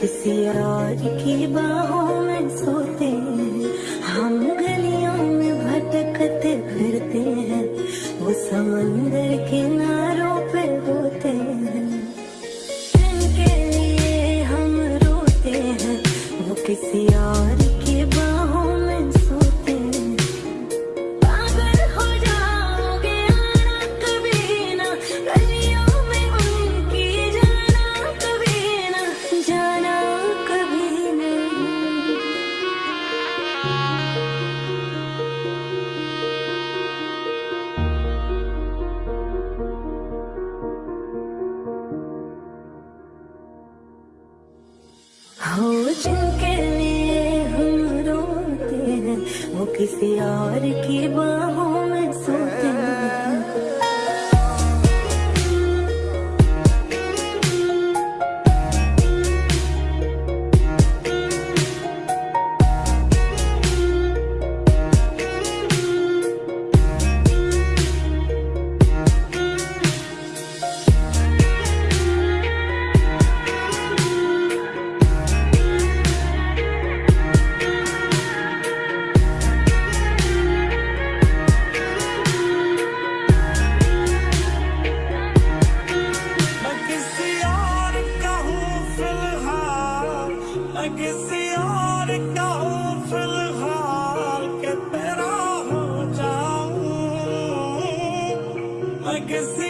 किसी और की बाहों में सोते हैं। हम गलियों में भटकते फिरते हैं। वो समंदर किनारों पे होते हैं। जिनके लिए हम रोते हैं वो किसी और की बाहों किसी और फ़िलहाल के तेरा हो जाऊँ। मैं किसी